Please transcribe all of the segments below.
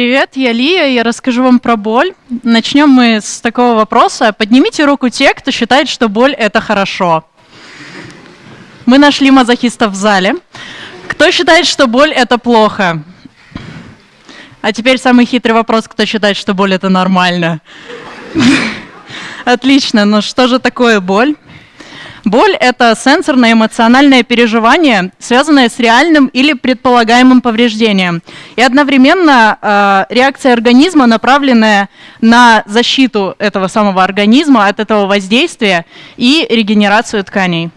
Привет, я Лия, я расскажу вам про боль. Начнем мы с такого вопроса. Поднимите руку те, кто считает, что боль – это хорошо. Мы нашли мазохистов в зале. Кто считает, что боль – это плохо? А теперь самый хитрый вопрос, кто считает, что боль – это нормально? Отлично, но что же такое боль? Боль – это сенсорное эмоциональное переживание, связанное с реальным или предполагаемым повреждением. И одновременно э, реакция организма, направленная на защиту этого самого организма от этого воздействия и регенерацию тканей.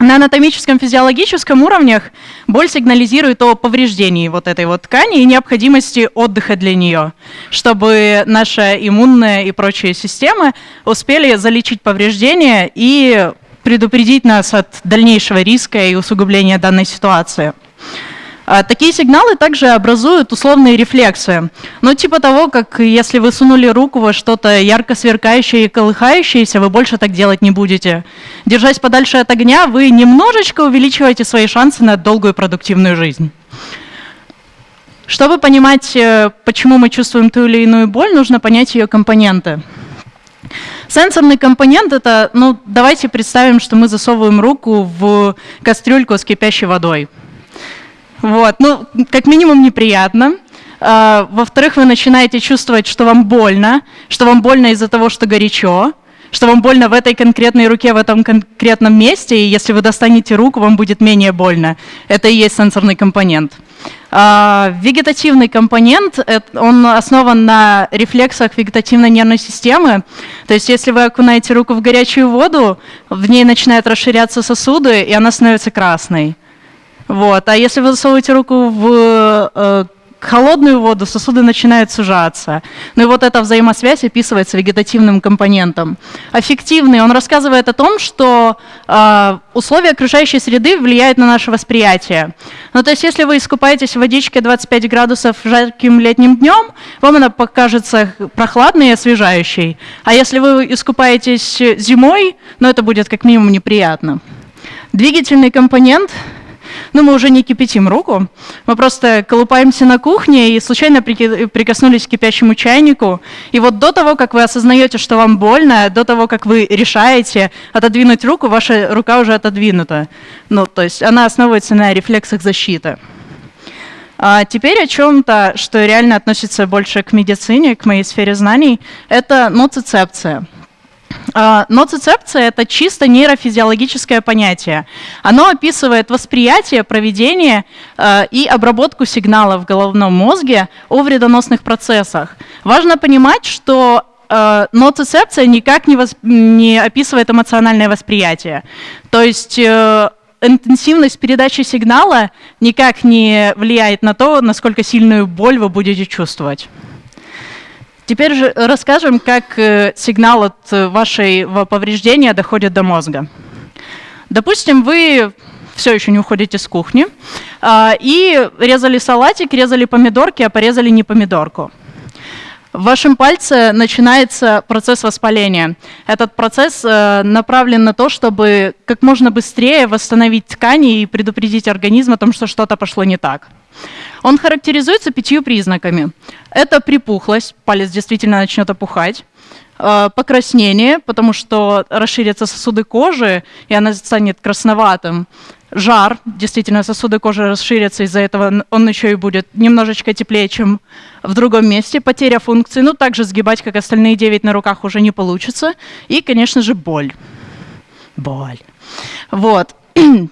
На анатомическом физиологическом уровнях боль сигнализирует о повреждении вот этой вот ткани и необходимости отдыха для нее, чтобы наша иммунная и прочие системы успели залечить повреждения и предупредить нас от дальнейшего риска и усугубления данной ситуации. А, такие сигналы также образуют условные рефлексы. Ну, типа того, как если вы сунули руку во что-то ярко сверкающее и колыхающееся, вы больше так делать не будете. Держась подальше от огня, вы немножечко увеличиваете свои шансы на долгую продуктивную жизнь. Чтобы понимать, э, почему мы чувствуем ту или иную боль, нужно понять ее компоненты. Сенсорный компонент это, ну, давайте представим, что мы засовываем руку в кастрюльку с кипящей водой. Вот, ну, как минимум неприятно. А, Во-вторых, вы начинаете чувствовать, что вам больно, что вам больно из-за того, что горячо, что вам больно в этой конкретной руке, в этом конкретном месте, и если вы достанете руку, вам будет менее больно. Это и есть сенсорный компонент. А, вегетативный компонент, он основан на рефлексах вегетативной нервной системы. То есть если вы окунаете руку в горячую воду, в ней начинают расширяться сосуды, и она становится красной. Вот. А если вы засовываете руку в э, холодную воду сосуды начинают сужаться. Ну и вот эта взаимосвязь описывается вегетативным компонентом. Аффективный, он рассказывает о том, что э, условия окружающей среды влияют на наше восприятие. Ну то есть если вы искупаетесь в водичке 25 градусов жарким летним днем, вам она покажется прохладной и освежающей. А если вы искупаетесь зимой, ну это будет как минимум неприятно. Двигательный компонент ну, мы уже не кипятим руку, мы просто колупаемся на кухне и случайно прикоснулись к кипящему чайнику. И вот до того, как вы осознаете, что вам больно, до того, как вы решаете отодвинуть руку, ваша рука уже отодвинута. Ну, то есть она основывается на рефлексах защиты. А теперь о чем-то, что реально относится больше к медицине, к моей сфере знаний, это ноцицепция. А, ноцицепция – это чисто нейрофизиологическое понятие. Оно описывает восприятие, проведение а, и обработку сигналов в головном мозге о вредоносных процессах. Важно понимать, что а, ноцицепция никак не, восп... не описывает эмоциональное восприятие. То есть э, интенсивность передачи сигнала никак не влияет на то, насколько сильную боль вы будете чувствовать. Теперь же расскажем, как э, сигнал от э, вашего повреждения доходит до мозга. Допустим, вы все еще не уходите с кухни, а, и резали салатик, резали помидорки, а порезали не помидорку. В вашем пальце начинается процесс воспаления. Этот процесс э, направлен на то, чтобы как можно быстрее восстановить ткани и предупредить организм о том, что что-то пошло не так. Он характеризуется пятью признаками. Это припухлость, палец действительно начнет опухать, э, покраснение, потому что расширятся сосуды кожи, и она станет красноватым. Жар, действительно, сосуды кожи расширятся, из-за этого он еще и будет немножечко теплее, чем в другом месте. Потеря функции, ну, также сгибать, как остальные 9 на руках, уже не получится. И, конечно же, боль. Боль. Вот.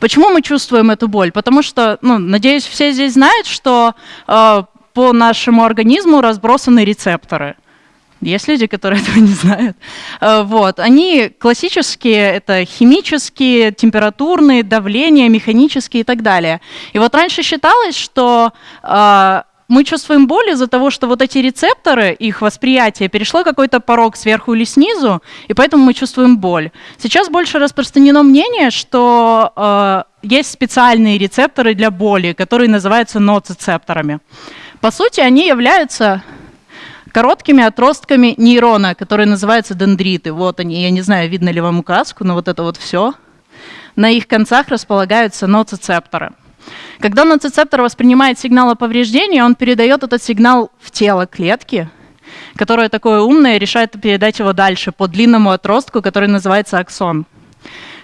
Почему мы чувствуем эту боль? Потому что, ну, надеюсь, все здесь знают, что э, по нашему организму разбросаны рецепторы. Есть люди, которые этого не знают. Э, вот. Они классические, это химические, температурные, давление, механические и так далее. И вот раньше считалось, что э, мы чувствуем боль из-за того, что вот эти рецепторы, их восприятие, перешло какой-то порог сверху или снизу, и поэтому мы чувствуем боль. Сейчас больше распространено мнение, что э, есть специальные рецепторы для боли, которые называются ноцицепторами. По сути, они являются короткими отростками нейрона, которые называются дендриты. Вот они, я не знаю, видно ли вам указку, но вот это вот все. На их концах располагаются ноцицепторы. Когда ноцицептор воспринимает сигнал о повреждении, он передает этот сигнал в тело клетки, которое такое умное решает передать его дальше по длинному отростку, который называется аксон.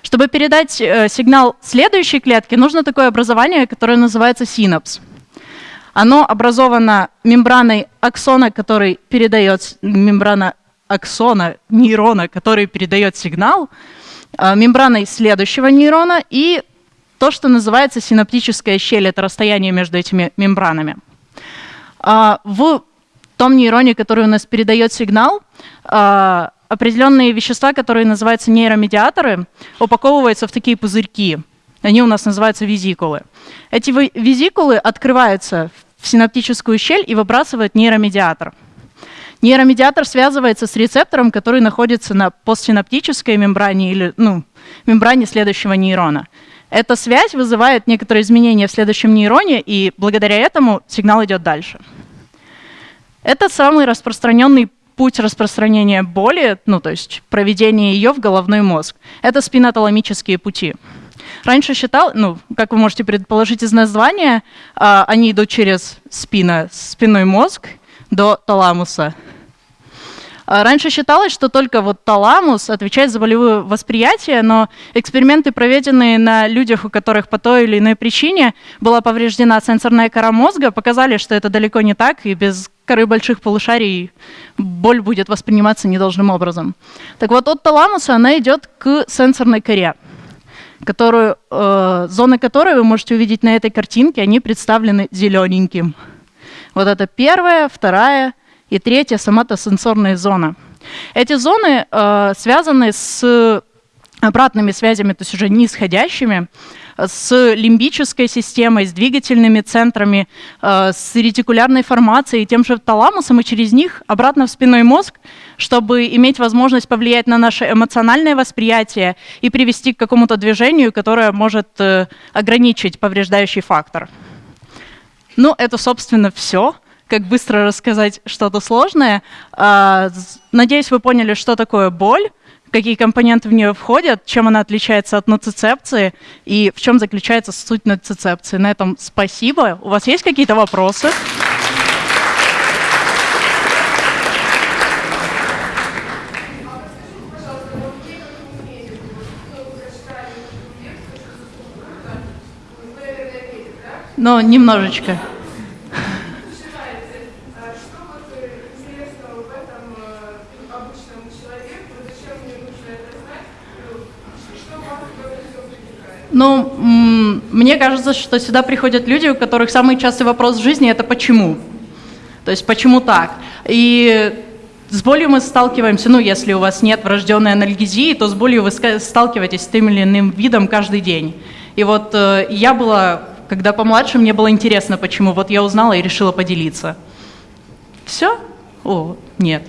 Чтобы передать э, сигнал следующей клетке, нужно такое образование, которое называется синапс. Оно образовано мембраной аксона, который передает мембрана аксона нейрона, который передает сигнал, э, мембраной следующего нейрона и то, что называется синаптическая щель, это расстояние между этими мембранами. А, в том нейроне, который у нас передает сигнал, а, определенные вещества, которые называются нейромедиаторы, упаковываются в такие пузырьки. Они у нас называются визикулы. Эти визикулы открываются в синаптическую щель и выбрасывают нейромедиатор. Нейромедиатор связывается с рецептором, который находится на постсинаптической мембране или ну, мембране следующего нейрона. Эта связь вызывает некоторые изменения в следующем нейроне, и благодаря этому сигнал идет дальше. Это самый распространенный путь распространения боли, ну то есть проведения ее в головной мозг. Это спиноталамические пути. Раньше считал, ну, как вы можете предположить из названия, а, они идут через спина, спинной мозг до таламуса. А раньше считалось, что только вот таламус отвечает за болевое восприятие, но эксперименты, проведенные на людях, у которых по той или иной причине была повреждена сенсорная кора мозга, показали, что это далеко не так, и без коры больших полушарий боль будет восприниматься недолжным образом. Так вот, от таламуса она идет к сенсорной коре, которую, э, зоны которой вы можете увидеть на этой картинке, они представлены зелененьким. Вот это первая, вторая, и третья – соматосенсорная зона. Эти зоны э, связаны с обратными связями, то есть уже нисходящими, с лимбической системой, с двигательными центрами, э, с ретикулярной формацией, тем же таламусом, и через них обратно в спинной мозг, чтобы иметь возможность повлиять на наше эмоциональное восприятие и привести к какому-то движению, которое может э, ограничить повреждающий фактор. Ну, это, собственно, все как быстро рассказать что-то сложное. А, надеюсь, вы поняли, что такое боль, какие компоненты в нее входят, чем она отличается от ноцицепции и в чем заключается суть ноцицепции. На этом спасибо. У вас есть какие-то вопросы? Но немножечко. Ну, мне кажется, что сюда приходят люди, у которых самый частый вопрос в жизни – это «почему?». То есть «почему так?». И с болью мы сталкиваемся, ну, если у вас нет врожденной анальгезии, то с болью вы сталкиваетесь с тем или иным видом каждый день. И вот э, я была, когда помладше, мне было интересно, почему. Вот я узнала и решила поделиться. Все? О, нет.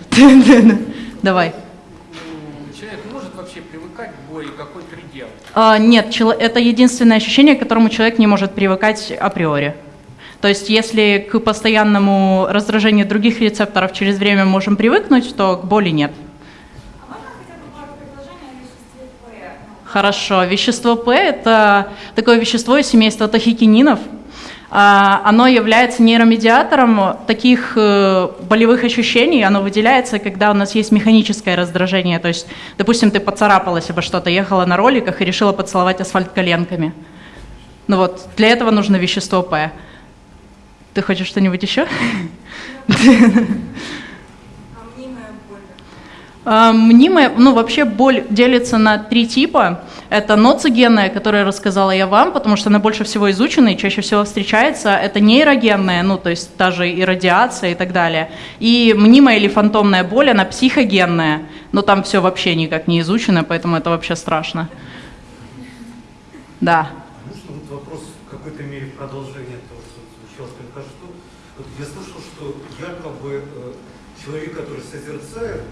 Давай. А, нет, это единственное ощущение, к которому человек не может привыкать априори. То есть если к постоянному раздражению других рецепторов через время можем привыкнуть, то к боли нет. Хорошо. Вещество П – это такое вещество из семейства тахикининов – а, оно является нейромедиатором таких э, болевых ощущений, оно выделяется, когда у нас есть механическое раздражение, то есть, допустим, ты поцарапалась обо что-то, ехала на роликах и решила поцеловать асфальт коленками. Ну вот, для этого нужно вещество П. Ты хочешь что-нибудь еще? Мнимая, ну вообще боль делится на три типа. Это ноцигенная, которую рассказала я вам, потому что она больше всего изучена и чаще всего встречается. Это нейрогенная, ну то есть та же и радиация и так далее. И мнимая или фантомная боль, она психогенная, но там все вообще никак не изучено, поэтому это вообще страшно. Да. Можно вот вопрос в какой-то мере продолжение того, что звучало только что. Вот я слышал, что якобы э, человек, который созерцает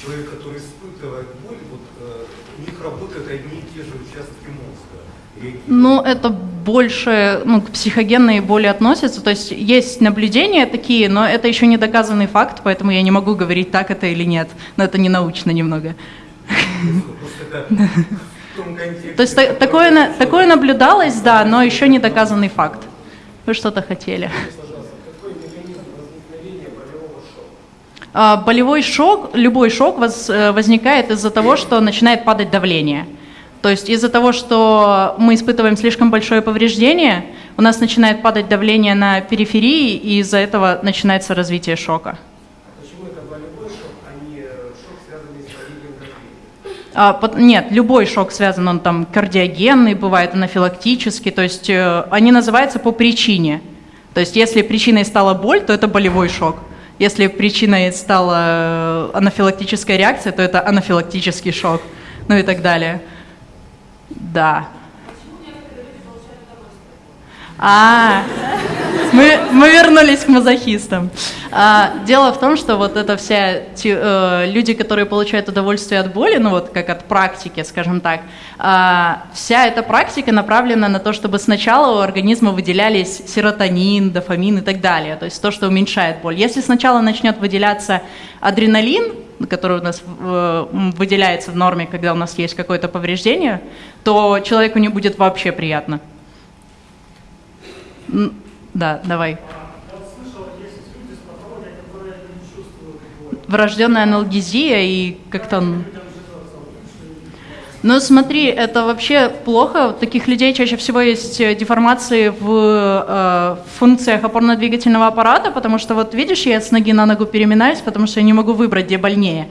человек, который испытывает боль, вот э, у них работают одни и те же участки мозга. Ну, это больше ну, к психогенной боли относится. То есть есть наблюдения такие, но это еще не доказанный факт, поэтому я не могу говорить, так это или нет. Но это не научно немного. То есть такое наблюдалось, да, но еще не доказанный факт. Вы что-то хотели? Болевой шок, любой шок э, возникает из-за того, что начинает падать давление. То есть из-за того, что мы испытываем слишком большое повреждение, у нас начинает падать давление на периферии, и из-за этого начинается развитие шока. Почему это болевой шок, а не э, шок, связанный с падением давления? А, пот- нет, любой шок связан, он там кардиогенный, бывает анафилактический, то есть э, они называются по причине. То есть если причиной стала боль, то это болевой шок. Если причиной стала э, анафилактическая реакция, то это анафилактический шок, ну и так далее. Да. А, мы, мы вернулись к мазохистам. А, дело в том, что вот это вся те, э, люди, которые получают удовольствие от боли, ну вот как от практики, скажем так, а, вся эта практика направлена на то, чтобы сначала у организма выделялись серотонин, дофамин и так далее, то есть то, что уменьшает боль. Если сначала начнет выделяться адреналин, который у нас э, выделяется в норме, когда у нас есть какое-то повреждение, то человеку не будет вообще приятно. Да, давай. Врожденная аналгезия и как-то... Ну смотри, это вообще плохо. У таких людей чаще всего есть э, деформации в э, функциях опорно-двигательного аппарата, потому что вот видишь, я с ноги на ногу переминаюсь, потому что я не могу выбрать, где больнее.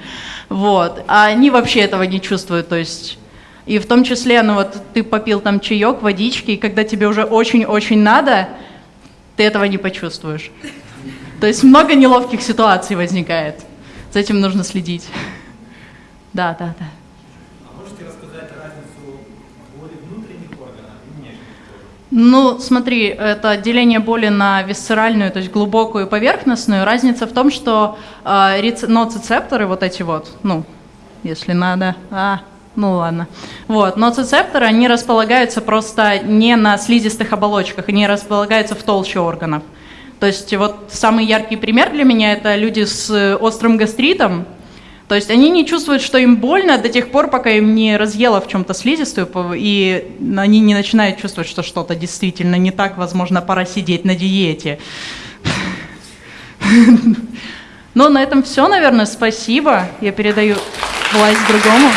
Вот. А они вообще этого не чувствуют, то есть... И в том числе, ну вот ты попил там чаек, водички, и когда тебе уже очень-очень надо, ты этого не почувствуешь. То есть много неловких ситуаций возникает. За этим нужно следить. Да, да, да. А можете рассказать разницу боли внутренних органов и внешних? Ну, смотри, это отделение боли на висцеральную, то есть глубокую и поверхностную. Разница в том, что э, ноцицепторы, вот эти вот, ну, если надо, а, ну ладно. Вот, ноцицепторы, они располагаются просто не на слизистых оболочках, они располагаются в толще органов. То есть вот самый яркий пример для меня это люди с э, острым гастритом, то есть они не чувствуют, что им больно до тех пор, пока им не разъело в чем-то слизистую, и они не начинают чувствовать, что что-то действительно не так, возможно, пора сидеть на диете. Ну, на этом все, наверное. Спасибо. Я передаю власть другому.